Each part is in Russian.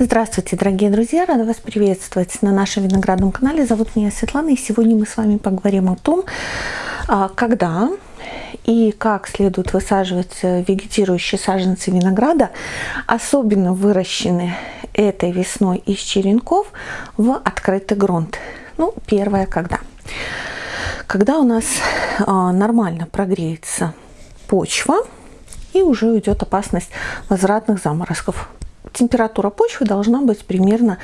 Здравствуйте, дорогие друзья! Рада вас приветствовать на нашем виноградном канале. Зовут меня Светлана, и сегодня мы с вами поговорим о том, а, когда и как следует высаживать э, вегетирующие саженцы винограда, особенно выращенные этой весной из черенков, в открытый грунт. Ну, первое, когда? Когда у нас а, нормально прогреется почва, и уже уйдет опасность возвратных заморозков температура почвы должна быть примерно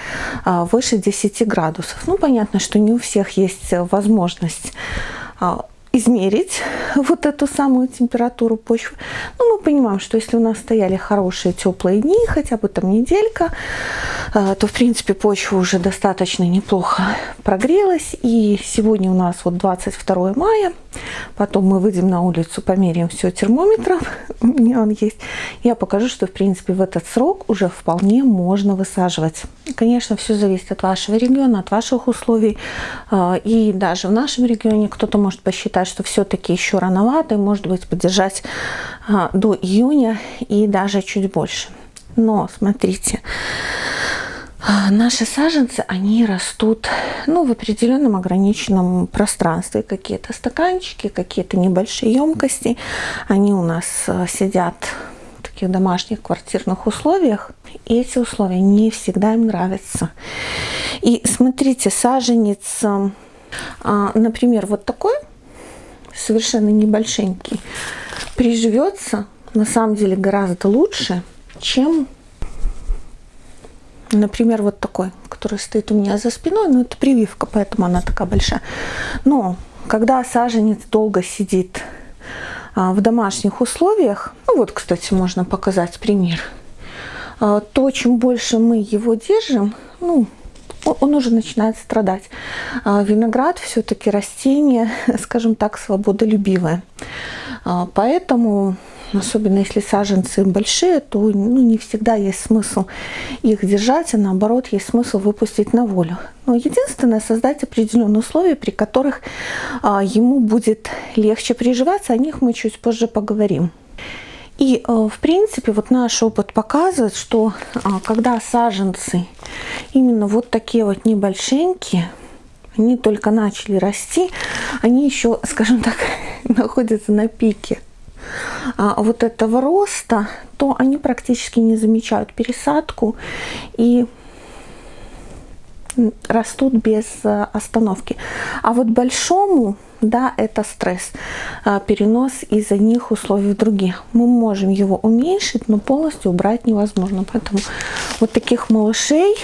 а, выше 10 градусов. Ну, понятно, что не у всех есть возможность а, измерить вот эту самую температуру почвы. Но мы понимаем, что если у нас стояли хорошие теплые дни, хотя бы там неделька, а, то в принципе почва уже достаточно неплохо прогрелась. И сегодня у нас вот 22 мая. Потом мы выйдем на улицу, померяем все термометром. У меня он есть. Я покажу, что в принципе в этот срок уже вполне можно высаживать. Конечно, все зависит от вашего региона, от ваших условий. А, и даже в нашем регионе кто-то может посчитать, что все-таки еще рановато, и может быть поддержать а, до июня и даже чуть больше. Но смотрите, наши саженцы, они растут ну, в определенном ограниченном пространстве. Какие-то стаканчики, какие-то небольшие емкости. Они у нас а, сидят в таких домашних квартирных условиях. И эти условия не всегда им нравятся. И смотрите, саженец, а, например, вот такой, совершенно небольшенький, приживется на самом деле гораздо лучше, чем Например, вот такой, который стоит у меня за спиной, но это прививка, поэтому она такая большая. Но когда саженец долго сидит а, в домашних условиях, ну вот, кстати, можно показать пример, а, то чем больше мы его держим, ну, он уже начинает страдать. А виноград все-таки растение, скажем так, свободолюбивое. Поэтому особенно если саженцы большие, то ну, не всегда есть смысл их держать, а наоборот есть смысл выпустить на волю. Но единственное, создать определенные условия, при которых а, ему будет легче приживаться, о них мы чуть позже поговорим. И, а, в принципе, вот наш опыт показывает, что а, когда саженцы именно вот такие вот небольшенькие, они только начали расти, они еще, скажем так, находятся на пике вот этого роста, то они практически не замечают пересадку и растут без э, остановки. А вот большому, да, это стресс, э, перенос из одних условий в другие. Мы можем его уменьшить, но полностью убрать невозможно. Поэтому вот таких малышей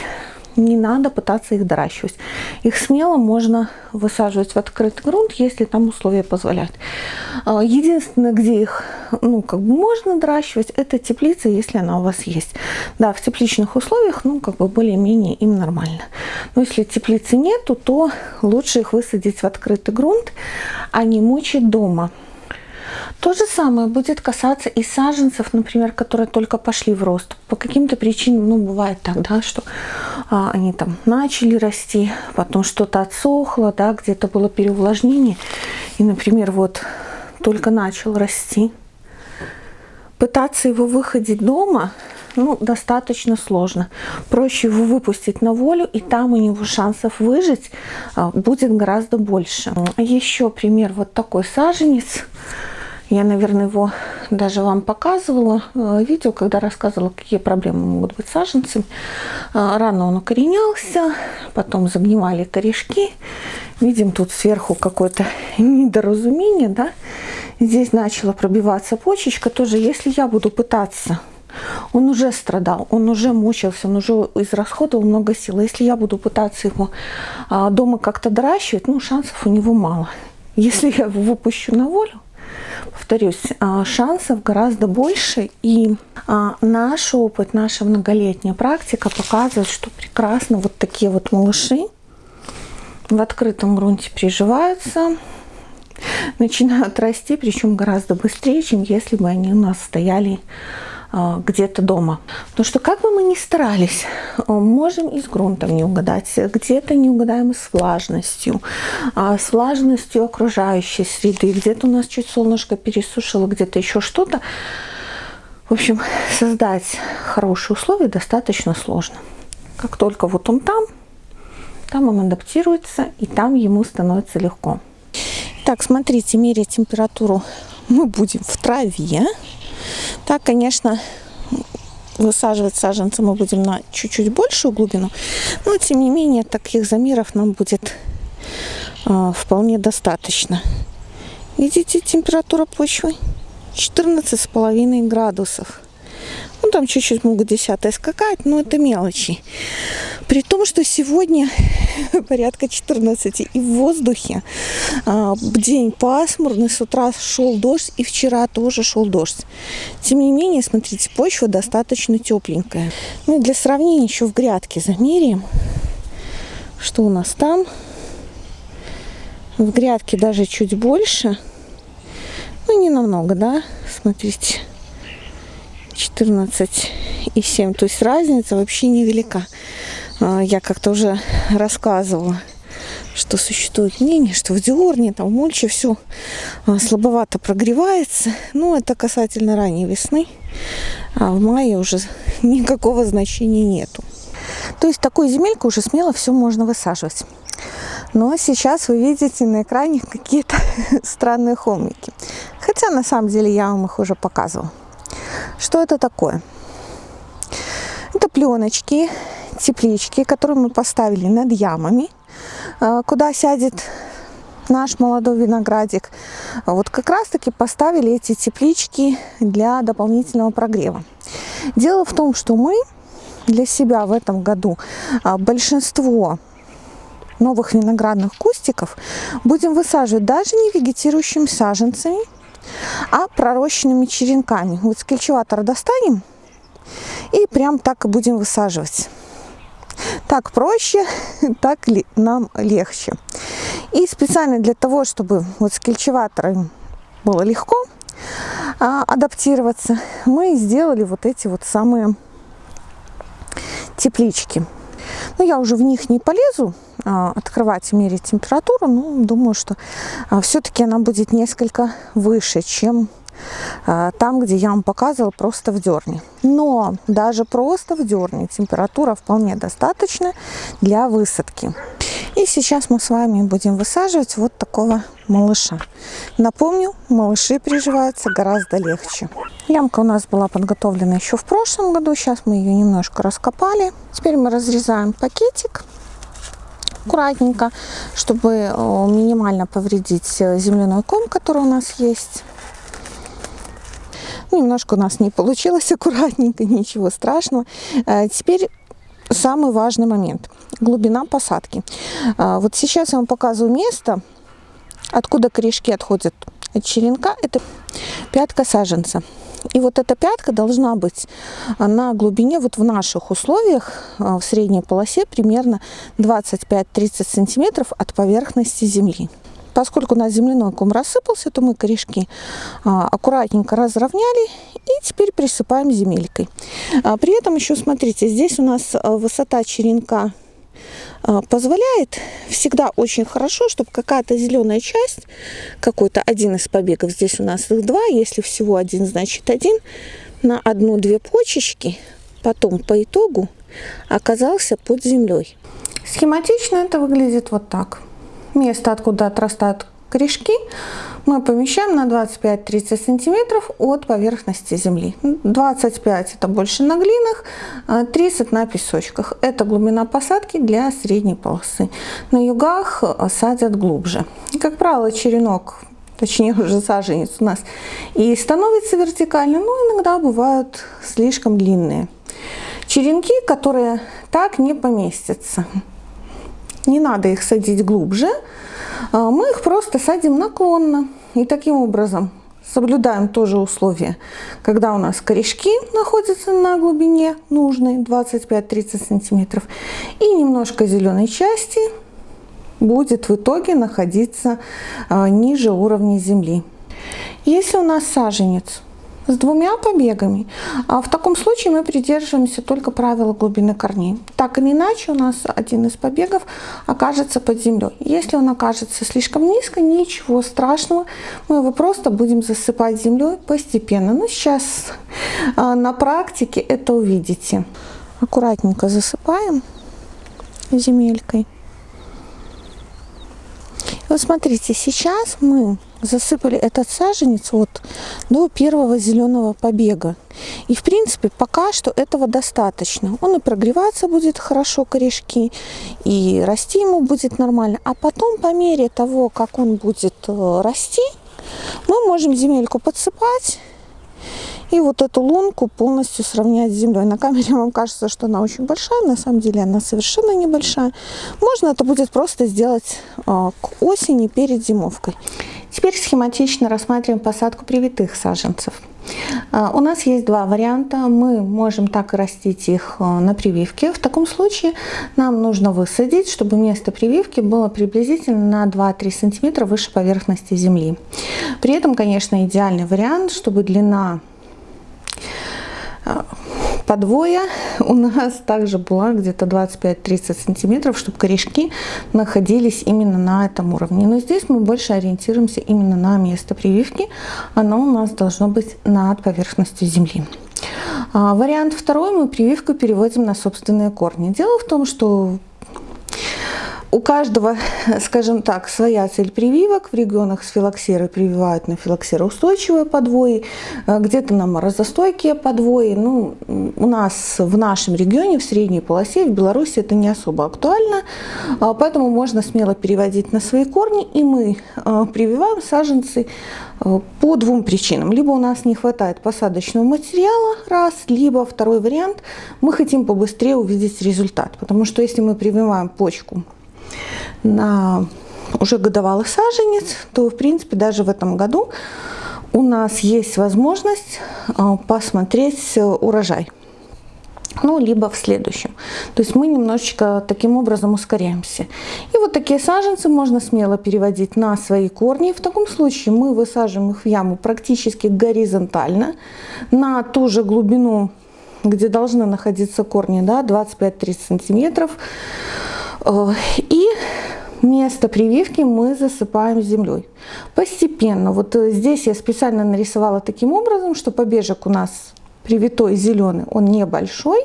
не надо пытаться их доращивать. Их смело можно высаживать в открытый грунт, если там условия позволяют. А, единственное, где их ну, как бы можно доращивать, это теплица, если она у вас есть. Да, в тепличных условиях, ну, как бы более-менее им нормально. Но если теплицы нету, то лучше их высадить в открытый грунт, а не мучить дома. То же самое будет касаться и саженцев, например, которые только пошли в рост. По каким-то причинам, ну, бывает так, да, что а, они там начали расти, потом что-то отсохло, да, где-то было переувлажнение. И, например, вот только начал расти. Пытаться его выходить дома, ну, достаточно сложно. Проще его выпустить на волю, и там у него шансов выжить а, будет гораздо больше. Еще пример вот такой саженец. Я, наверное, его даже вам показывала э, видео, когда рассказывала, какие проблемы могут быть с саженцами. Э, рано он укоренялся, потом загнивали корешки. Видим тут сверху какое-то недоразумение, да. Здесь начала пробиваться почечка тоже. Если я буду пытаться он уже страдал, он уже мучился, он уже израсходовал много сил. Если я буду пытаться его а, дома как-то доращивать, ну, шансов у него мало. Если я его выпущу на волю, повторюсь, а, шансов гораздо больше. И а, наш опыт, наша многолетняя практика показывает, что прекрасно вот такие вот малыши в открытом грунте приживаются, начинают расти, причем гораздо быстрее, чем если бы они у нас стояли где-то дома. Потому что как бы мы ни старались, а, можем и с грунтом не угадать, где-то не угадаем с влажностью, а, с влажностью окружающей среды, где-то у нас чуть солнышко пересушило, где-то еще что-то. В общем, создать хорошие условия достаточно сложно. Как только вот он там, там он адаптируется, и там ему становится легко. Так, смотрите, меряя температуру мы будем в траве. Так, конечно, высаживать саженцы мы будем на чуть-чуть большую глубину, но тем не менее таких замеров нам будет э, вполне достаточно. Видите, температура почвы 14,5 градусов. Ну, там чуть-чуть могут десятые скакать, но это мелочи. При том, что сегодня порядка 14 и в воздухе а, день пасмурный, с утра шел дождь и вчера тоже шел дождь. Тем не менее, смотрите, почва достаточно тепленькая. Ну и для сравнения еще в грядке замеряем, что у нас там. В грядке даже чуть больше. Ну, не намного, да? Смотрите. 14 и 7. То есть разница вообще невелика. А, я как-то уже рассказывала, что существует мнение, что в диорне, там в мульче все а, слабовато прогревается. Но это касательно ранней весны. А в мае уже никакого значения нету. То есть такую земельку уже смело все можно высаживать. Но сейчас вы видите на экране какие-то странные холмики. Хотя на самом деле я вам их уже показывала. Что это такое? Это пленочки, теплички, которые мы поставили над ямами, а, куда сядет наш молодой виноградик. Вот как раз таки поставили эти теплички для дополнительного прогрева. Дело в том, что мы для себя в этом году а, большинство новых виноградных кустиков будем высаживать даже не вегетирующими саженцами, а пророщенными черенками. Вот с достанем и прям так и будем высаживать. Так проще, так нам легче. И специально для того, чтобы вот с кельчеватором было легко а, адаптироваться, мы сделали вот эти вот самые теплички. Но я уже в них не полезу а, открывать и мерить температуру, но думаю, что а, все-таки она будет несколько выше, чем там, где я вам показывала, просто в дерне. Но даже просто в дерне температура вполне достаточно для высадки. И сейчас мы с вами будем высаживать вот такого малыша. Напомню, малыши приживаются гораздо легче. Ямка у нас была подготовлена еще в прошлом году. Сейчас мы ее немножко раскопали. Теперь мы разрезаем пакетик аккуратненько, чтобы минимально повредить э, земляной ком, который у нас есть. Немножко у нас не получилось аккуратненько, ничего страшного. Э, теперь самый важный момент. Глубина посадки. А, вот сейчас я вам показываю место, откуда корешки отходят от черенка. Это пятка саженца. И вот эта пятка должна быть на глубине, вот в наших условиях, а, в средней полосе, примерно 25-30 сантиметров от поверхности земли. Поскольку у нас земляной ком рассыпался, то мы корешки а, аккуратненько разровняли и теперь присыпаем земелькой. А, при этом еще смотрите, здесь у нас а, высота черенка позволяет всегда очень хорошо, чтобы какая-то зеленая часть, какой-то один из побегов, здесь у нас их два, если всего один, значит один, на одну-две почечки, потом по итогу оказался под землей. Схематично это выглядит вот так место, откуда отрастают корешки, мы помещаем на 25-30 сантиметров от поверхности земли. 25 это больше на глинах, 30 а на песочках. Это глубина посадки для средней полосы. На югах садят глубже. Как правило, черенок точнее уже саженец у нас, и становится вертикально, но иногда бывают слишком длинные. Черенки, которые так не поместятся не надо их садить глубже, а, мы их просто садим наклонно. И таким образом соблюдаем тоже условия, когда у нас корешки находятся на глубине нужной 25-30 сантиметров и немножко зеленой части будет в итоге находиться а, ниже уровня земли. Если у нас саженец с двумя побегами. А в таком случае мы придерживаемся только правила глубины корней. Так или иначе у нас один из побегов окажется под землей. Если он окажется слишком низко, ничего страшного, мы его просто будем засыпать землей постепенно. Но сейчас а, на практике это увидите. аккуратненько засыпаем земелькой. Вот смотрите, сейчас мы засыпали этот саженец вот до первого зеленого побега. И в принципе пока что этого достаточно. Он и прогреваться будет хорошо, корешки, и расти ему будет нормально. А потом по мере того, как он будет э, расти, мы можем земельку подсыпать и вот эту лунку полностью сравнять с землей. На камере вам кажется, что она очень большая, на самом деле она совершенно небольшая. Можно это будет просто сделать а, к осени перед зимовкой. Теперь схематично рассматриваем посадку привитых саженцев. А, у нас есть два варианта. Мы можем так растить их а, на прививке. В таком случае нам нужно высадить, чтобы место прививки было приблизительно на 2-3 см выше поверхности земли. При этом, конечно, идеальный вариант, чтобы длина подвоя у нас также была где-то 25-30 сантиметров, чтобы корешки находились именно на этом уровне. Но здесь мы больше ориентируемся именно на место прививки. Оно у нас должно быть над поверхностью земли. А, вариант второй, мы прививку переводим на собственные корни. Дело в том, что у каждого, скажем так, своя цель прививок. В регионах с филоксерой прививают на филоксероустойчивые подвои, э, где-то на морозостойкие подвои. Ну, у нас в нашем регионе, в средней полосе, в Беларуси это не особо актуально, а, поэтому можно смело переводить на свои корни, и мы э, прививаем саженцы э, по двум причинам. Либо у нас не хватает посадочного материала, раз, либо второй вариант, мы хотим побыстрее увидеть результат, потому что если мы прививаем почку на уже годовалый саженец, то в принципе даже в этом году у нас есть возможность а, посмотреть урожай. Ну, либо в следующем. То есть мы немножечко таким образом ускоряемся. И вот такие саженцы можно смело переводить на свои корни. В таком случае мы высаживаем их в яму практически горизонтально на ту же глубину, где должны находиться корни, да, 25-30 сантиметров. Э, и место прививки мы засыпаем землей. Постепенно. Вот э, здесь я специально нарисовала таким образом, что побежек у нас привитой зеленый, он небольшой.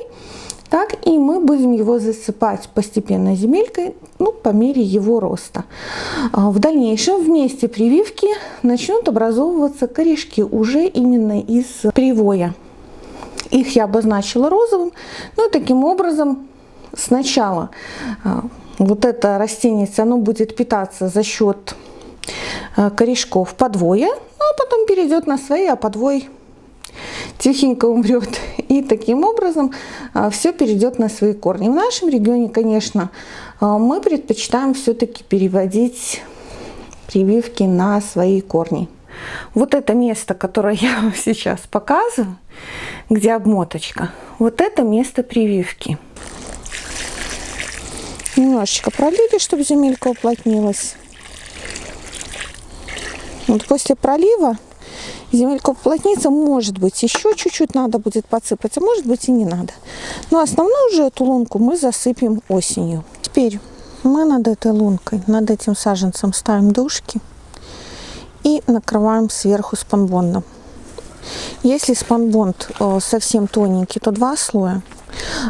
Так, и мы будем его засыпать постепенно земелькой, ну, по мере его роста. А в дальнейшем в месте прививки начнут образовываться корешки уже именно из привоя. Их я обозначила розовым. Ну и таким образом сначала а, вот это растение, оно будет питаться за счет а, корешков подвоя, ну, а потом перейдет на свои, а подвой тихенько умрет. И таким образом а, все перейдет на свои корни. В нашем регионе, конечно, мы предпочитаем все-таки переводить прививки на свои корни. Вот это место, которое я вам сейчас показываю, где обмоточка, вот это место прививки немножечко пролили, чтобы земелька уплотнилась. Вот после пролива земелька уплотнится, может быть, еще чуть-чуть надо будет подсыпать, а может быть и не надо. Но основную уже эту лунку мы засыпем осенью. Теперь мы над этой лункой, над этим саженцем ставим дужки и накрываем сверху спанбондом. Если спанбонд э, совсем тоненький, то два слоя.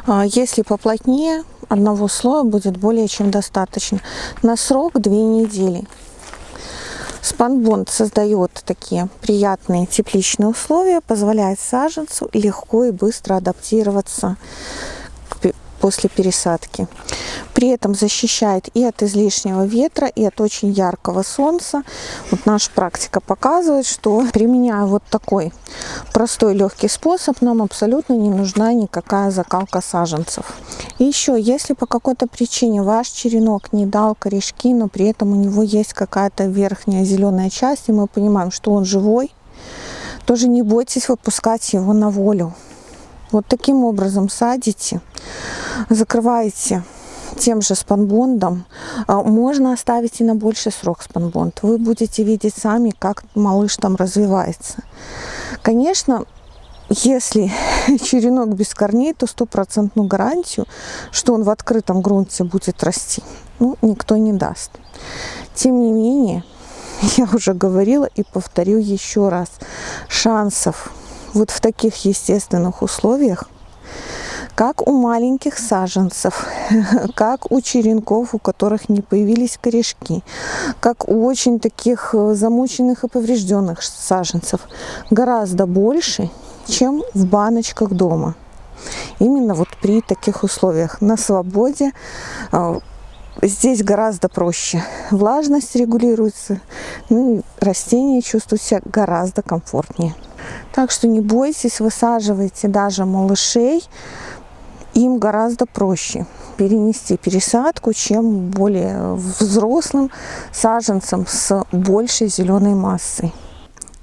А если поплотнее, одного слоя будет более чем достаточно. На срок две недели. Спанбонд создает такие приятные тепличные условия, позволяет саженцу легко и быстро адаптироваться после пересадки. При этом защищает и от излишнего ветра, и от очень яркого солнца. Вот наша практика показывает, что применяя вот такой простой легкий способ, нам абсолютно не нужна никакая закалка саженцев. И еще, если по какой-то причине ваш черенок не дал корешки, но при этом у него есть какая-то верхняя зеленая часть, и мы понимаем, что он живой, тоже не бойтесь выпускать его на волю. Вот таким образом садите, закрываете тем же спанбондом. А, можно оставить и на больший срок спанбонд. Вы будете видеть сами, как малыш там развивается. Конечно, если черенок без корней, то стопроцентную гарантию, что он в открытом грунте будет расти, ну, никто не даст. Тем не менее, я уже говорила и повторю еще раз, шансов вот в таких естественных условиях как у маленьких саженцев, как у черенков, у которых не появились корешки, как у очень таких э, замученных и поврежденных саженцев, гораздо больше, чем в баночках дома. Именно вот при таких условиях на свободе э, здесь гораздо проще. Влажность регулируется, ну растения чувствуют себя гораздо комфортнее. Так что не бойтесь, высаживайте даже малышей им гораздо проще перенести пересадку, чем более взрослым саженцам с большей зеленой массой.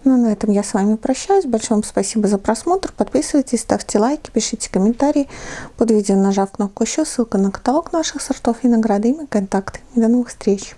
Ну, на этом я с вами прощаюсь. Большое вам спасибо за просмотр. Подписывайтесь, ставьте лайки, пишите комментарии. Под видео нажав кнопку еще, ссылка на каталог наших сортов и награды и мои контакты. До новых встреч!